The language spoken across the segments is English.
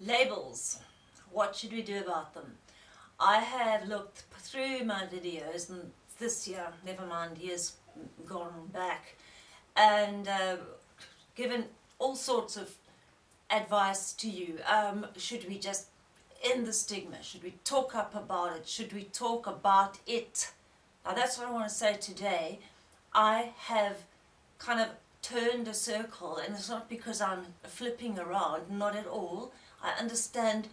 Labels. What should we do about them? I have looked through my videos and this year, never mind years gone back, and uh, given all sorts of advice to you. Um, should we just end the stigma? Should we talk up about it? Should we talk about it? Now that's what I want to say today. I have kind of turned a circle and it's not because I'm flipping around, not at all. I understand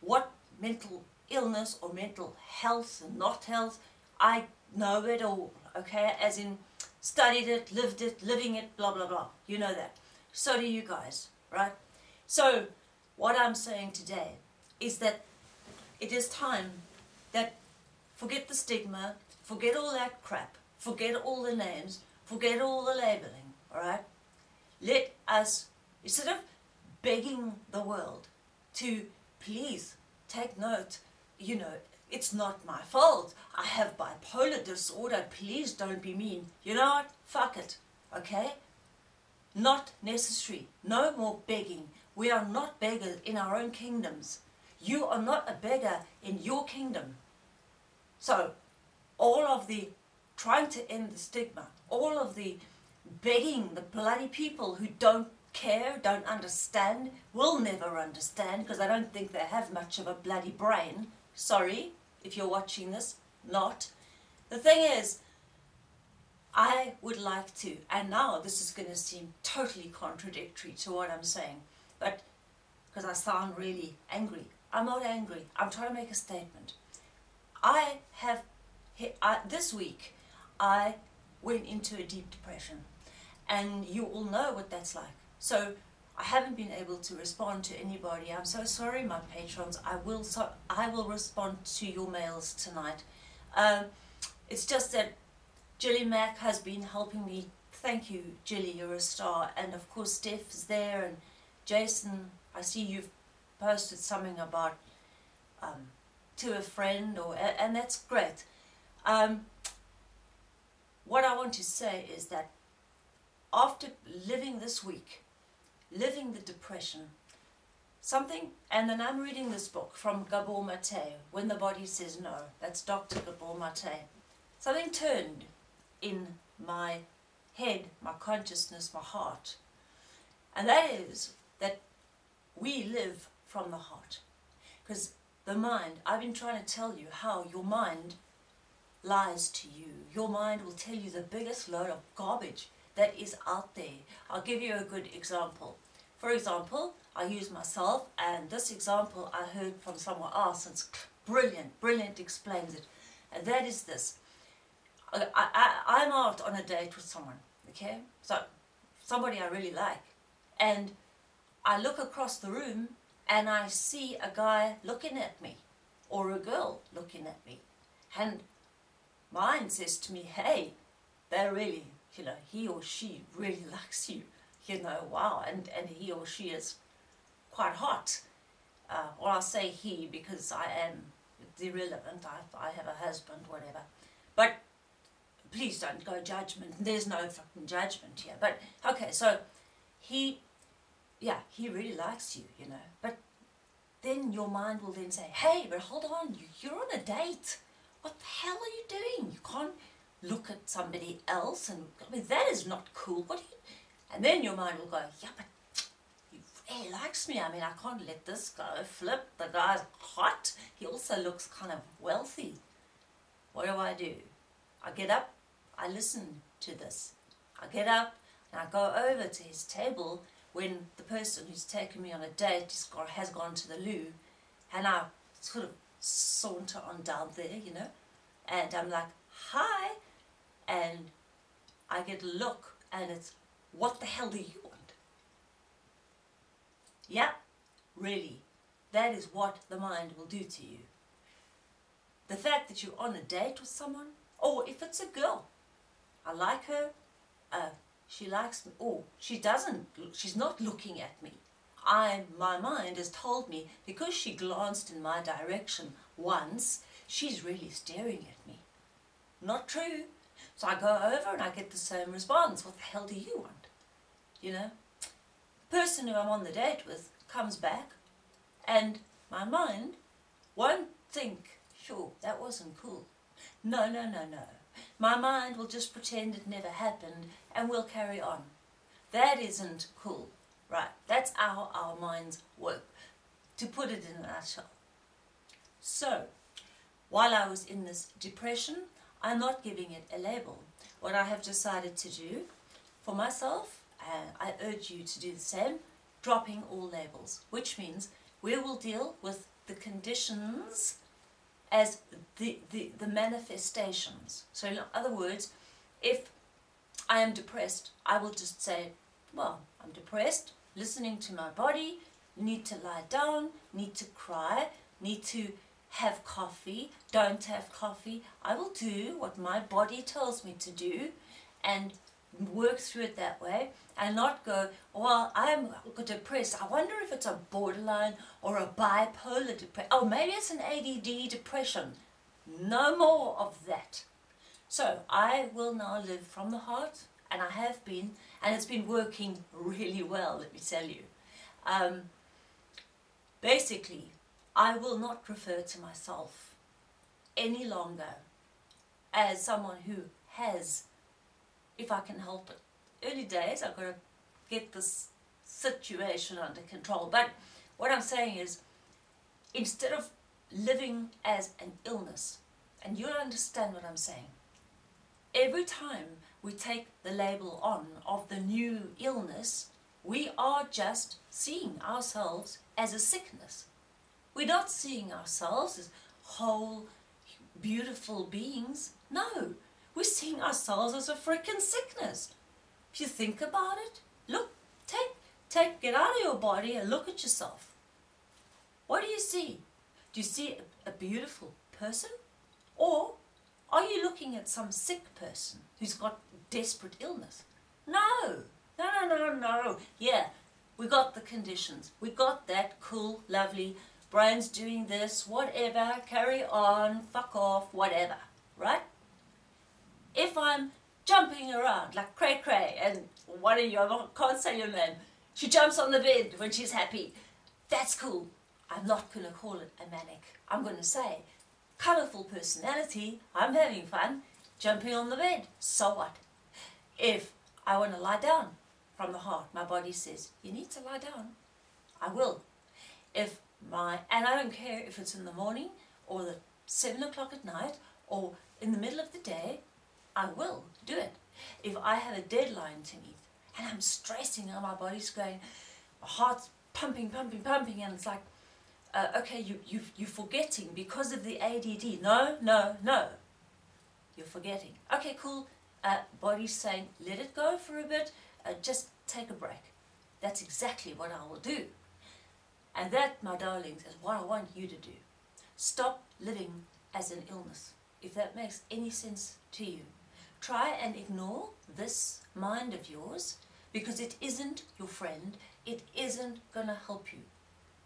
what mental illness or mental health and not health, I know it all, okay, as in studied it, lived it, living it, blah, blah, blah. You know that. So do you guys, right? So what I'm saying today is that it is time that forget the stigma, forget all that crap, forget all the names, forget all the labeling, alright? Let us, instead of begging the world to please take note, you know, it's not my fault. I have bipolar disorder. Please don't be mean. You know what? Fuck it. Okay? Not necessary. No more begging. We are not beggars in our own kingdoms. You are not a beggar in your kingdom. So, all of the trying to end the stigma, all of the begging the bloody people who don't care, don't understand, will never understand because I don't think they have much of a bloody brain. Sorry, if you're watching this, not. The thing is, I would like to, and now this is going to seem totally contradictory to what I'm saying, but because I sound really angry. I'm not angry. I'm trying to make a statement. I have, I, this week, I went into a deep depression. And you all know what that's like. So I haven't been able to respond to anybody. I'm so sorry, my patrons. I will, so, I will respond to your mails tonight. Um, it's just that Jilly Mack has been helping me. Thank you, Jilly, you're a star. And of course, Steph is there and Jason, I see you've posted something about um, to a friend, or and that's great. Um, what I want to say is that after living this week, living the depression, something, and then I'm reading this book from Gabor Mate, When the Body Says No, that's Dr. Gabor Mate. Something turned in my head, my consciousness, my heart, and that is that we live from the heart. Because the mind, I've been trying to tell you how your mind lies to you. Your mind will tell you the biggest load of garbage that is out there. I'll give you a good example. For example, I use myself and this example I heard from someone else it's brilliant, brilliant explains it. And that is this. I, I, I'm out on a date with someone, okay? So, somebody I really like. And I look across the room and I see a guy looking at me or a girl looking at me and mine says to me, hey, they're really, you know, he or she really likes you, you know, wow, and, and he or she is quite hot. Uh, or I'll say he because I am irrelevant, I, I have a husband, whatever. But please don't go judgment, there's no fucking judgment here. But, okay, so he yeah, he really likes you, you know. But then your mind will then say, hey, but hold on, you, you're on a date. What the hell are you doing? You can't look at somebody else and, I mean, that is not cool. What and then your mind will go, yeah, but he really likes me. I mean, I can't let this go. Flip, the guy's hot. He also looks kind of wealthy. What do I do? I get up, I listen to this. I get up and I go over to his table when the person who's taken me on a date has gone to the loo and I sort of saunter on down there, you know, and I'm like, hi, and I get a look and it's, what the hell do you want? Yeah, really, that is what the mind will do to you. The fact that you're on a date with someone, or if it's a girl, I like her, uh, she likes me. Oh, she doesn't. She's not looking at me. I, my mind has told me because she glanced in my direction once, she's really staring at me. Not true. So I go over and I get the same response. What the hell do you want? You know? The person who I'm on the date with comes back And my mind won't think, sure, that wasn't cool. No, no, no, no. My mind will just pretend it never happened and we'll carry on. That isn't cool, right? That's how our minds work, to put it in a nutshell. So, while I was in this depression, I'm not giving it a label. What I have decided to do for myself, and I urge you to do the same, dropping all labels, which means we will deal with the conditions as the, the, the manifestations. So in other words, if I am depressed, I will just say, well, I'm depressed, listening to my body, need to lie down, need to cry, need to have coffee, don't have coffee. I will do what my body tells me to do and work through it that way and not go, well, I'm depressed. I wonder if it's a borderline or a bipolar depression. Oh, maybe it's an ADD depression. No more of that. So I will now live from the heart and I have been and it's been working really well, let me tell you. Um, basically, I will not refer to myself any longer as someone who has, if I can help it. Early days, I've got to get this situation under control. But what I'm saying is, instead of living as an illness, and you'll understand what I'm saying, every time we take the label on of the new illness, we are just seeing ourselves as a sickness. We're not seeing ourselves as whole, beautiful beings. No, we're seeing ourselves as a freaking sickness. If you think about it, look, take, take, get out of your body and look at yourself. What do you see? Do you see a, a beautiful person? Or are you looking at some sick person who's got desperate illness? No, no, no, no, no. Yeah, we got the conditions. We got that cool, lovely, Brian's doing this, whatever, carry on, fuck off, whatever, right? If I'm jumping around like cray cray and one of you, I can't say your name, she jumps on the bed when she's happy, that's cool. I'm not going to call it a manic. I'm going to say, colourful personality, I'm having fun, jumping on the bed, so what? If I want to lie down from the heart, my body says, you need to lie down, I will. If my, and I don't care if it's in the morning or the seven o'clock at night or in the middle of the day, I will do it. If I have a deadline to meet and I'm stressing and my body's going, my heart's pumping, pumping, pumping, and it's like, uh, okay, you, you, you're forgetting because of the ADD. No, no, no. You're forgetting. Okay, cool. Uh, body's saying, let it go for a bit. Uh, just take a break. That's exactly what I will do. And that, my darlings, is what I want you to do. Stop living as an illness, if that makes any sense to you. Try and ignore this mind of yours because it isn't your friend. It isn't going to help you.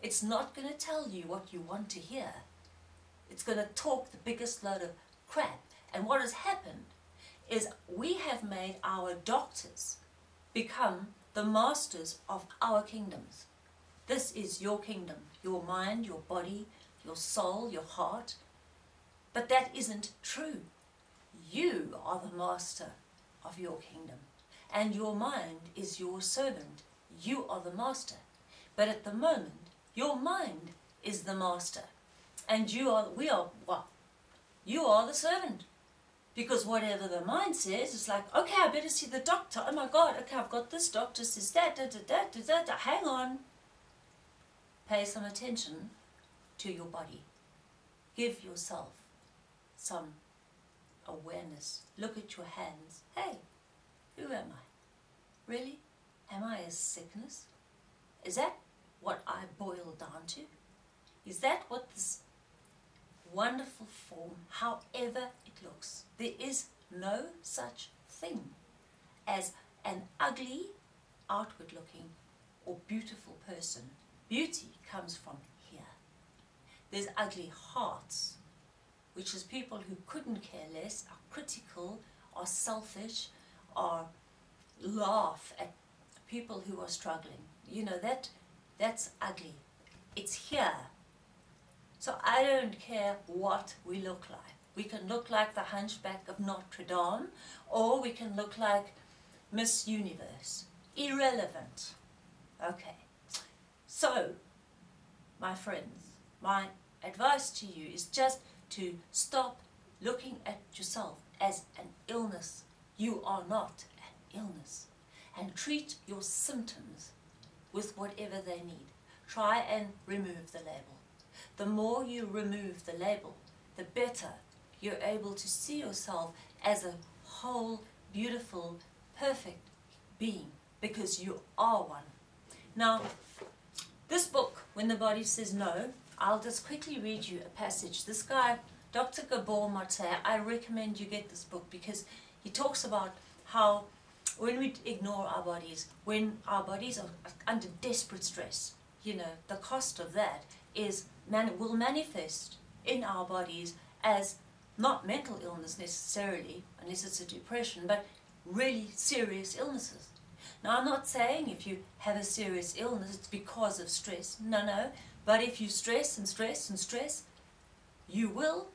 It's not going to tell you what you want to hear. It's going to talk the biggest load of crap. And what has happened is we have made our doctors become the masters of our kingdoms. This is your kingdom, your mind, your body, your soul, your heart. But that isn't true. You are the master of your kingdom. And your mind is your servant. You are the master. But at the moment, your mind is the master. And you are, we are what? You are the servant. Because whatever the mind says, it's like, okay, I better see the doctor. Oh my God, okay, I've got this doctor says that, da, da, da, da, da, da. hang on pay some attention to your body. Give yourself some awareness. Look at your hands. Hey, who am I? Really? Am I a sickness? Is that what I boil down to? Is that what this wonderful form, however it looks, there is no such thing as an ugly, outward looking or beautiful person Beauty comes from here. There's ugly hearts, which is people who couldn't care less, are critical, are selfish, are laugh at people who are struggling. You know, that that's ugly. It's here. So I don't care what we look like. We can look like the hunchback of Notre Dame or we can look like Miss Universe. Irrelevant. Okay. So, my friends, my advice to you is just to stop looking at yourself as an illness. You are not an illness. And treat your symptoms with whatever they need. Try and remove the label. The more you remove the label, the better you're able to see yourself as a whole, beautiful, perfect being because you are one. Now, this book, When the Body Says No, I'll just quickly read you a passage. This guy, Dr. Gabor Mate, I recommend you get this book because he talks about how when we ignore our bodies, when our bodies are under desperate stress, you know, the cost of that is man will manifest in our bodies as not mental illness necessarily, unless it's a depression, but really serious illnesses. Now, I'm not saying if you have a serious illness, it's because of stress. No, no. But if you stress and stress and stress, you will,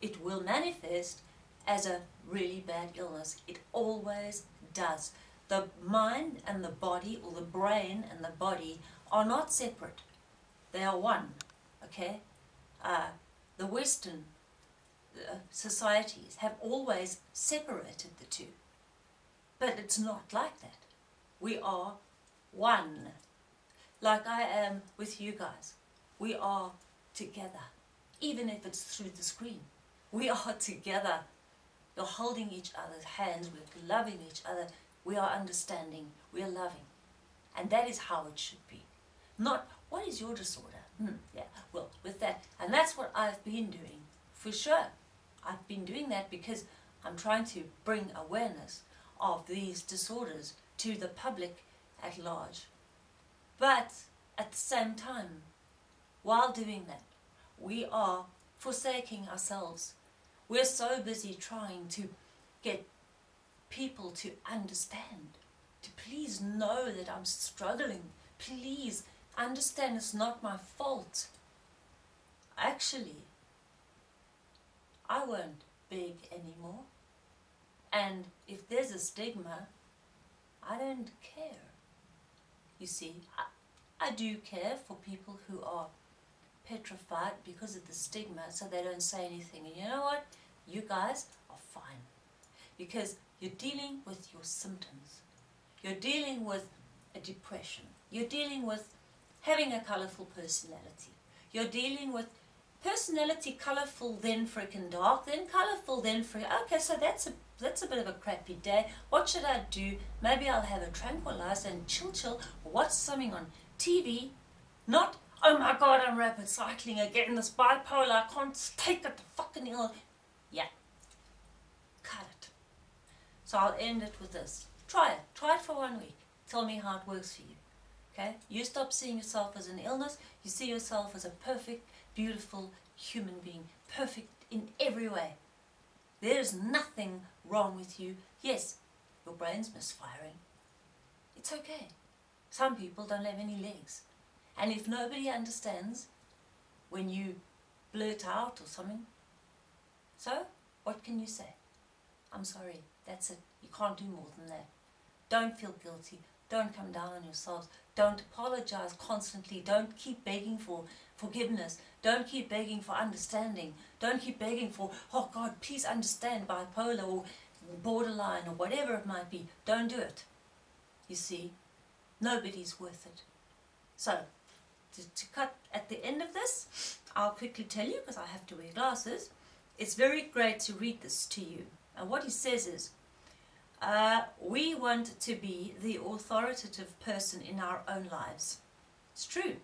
it will manifest as a really bad illness. It always does. The mind and the body, or the brain and the body, are not separate. They are one. Okay? Uh, the Western uh, societies have always separated the two. But it's not like that. We are one. Like I am with you guys. We are together. Even if it's through the screen. We are together. You're holding each other's hands. We're loving each other. We are understanding. We are loving. And that is how it should be. Not, what is your disorder? Hmm, yeah, well, with that. And that's what I've been doing, for sure. I've been doing that because I'm trying to bring awareness of these disorders to the public at large. But at the same time, while doing that, we are forsaking ourselves. We're so busy trying to get people to understand, to please know that I'm struggling. Please understand it's not my fault. Actually, I won't beg anymore. And if there's a stigma, I don't care. You see, I, I do care for people who are petrified because of the stigma, so they don't say anything. And you know what? You guys are fine. Because you're dealing with your symptoms. You're dealing with a depression. You're dealing with having a colourful personality. You're dealing with personality colourful, then freaking dark, then colourful, then free. Okay, so that's a that's a bit of a crappy day. What should I do? Maybe I'll have a tranquilizer and chill, chill, watch something on TV. Not, oh my god, I'm rapid cycling again. This bipolar, I can't take it. The fucking ill. Yeah, cut it. So I'll end it with this. Try it. Try it for one week. Tell me how it works for you. Okay? You stop seeing yourself as an illness, you see yourself as a perfect, beautiful human being. Perfect in every way. There's nothing wrong with you. Yes, your brain's misfiring. It's okay. Some people don't have any legs. And if nobody understands when you blurt out or something, so what can you say? I'm sorry, that's it. You can't do more than that. Don't feel guilty. Don't come down on yourselves. Don't apologize constantly. Don't keep begging for forgiveness. Don't keep begging for understanding. Don't keep begging for, oh God, please understand bipolar or borderline or whatever it might be. Don't do it. You see, nobody's worth it. So, to, to cut at the end of this, I'll quickly tell you, because I have to wear glasses, it's very great to read this to you. And what he says is, uh, we want to be the authoritative person in our own lives. It's true.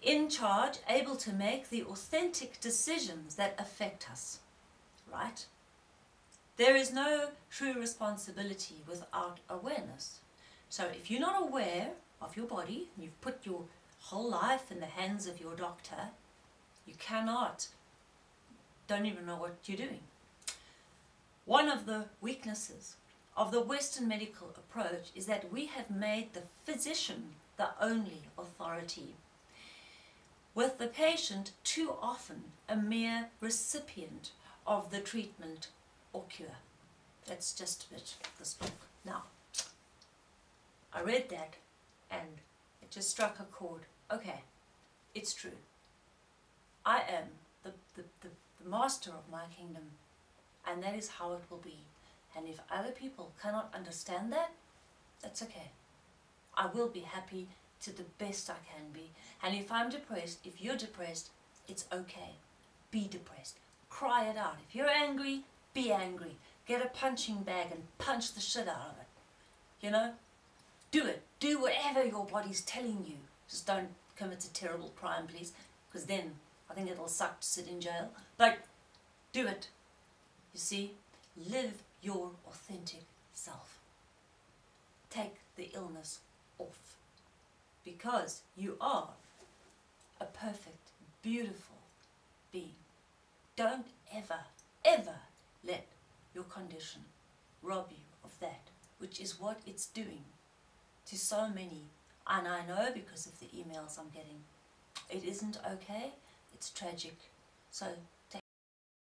In charge, able to make the authentic decisions that affect us. Right? There is no true responsibility without awareness. So if you're not aware of your body, you've put your whole life in the hands of your doctor, you cannot, don't even know what you're doing. One of the weaknesses of the Western medical approach is that we have made the physician the only authority. with the patient too often a mere recipient of the treatment or cure. That's just a bit of this book. Now, I read that and it just struck a chord. Okay, it's true. I am the, the, the, the master of my kingdom and that is how it will be. And if other people cannot understand that, that's okay. I will be happy to the best I can be. And if I'm depressed, if you're depressed, it's okay. Be depressed. Cry it out. If you're angry, be angry. Get a punching bag and punch the shit out of it. You know? Do it. Do whatever your body's telling you. Just don't commit a terrible crime, please. Because then I think it'll suck to sit in jail. But do it. You see? Live your authentic self. Take the illness off. Because you are a perfect, beautiful being. Don't ever, ever let your condition rob you of that, which is what it's doing to so many. And I know because of the emails I'm getting. It isn't okay, it's tragic. So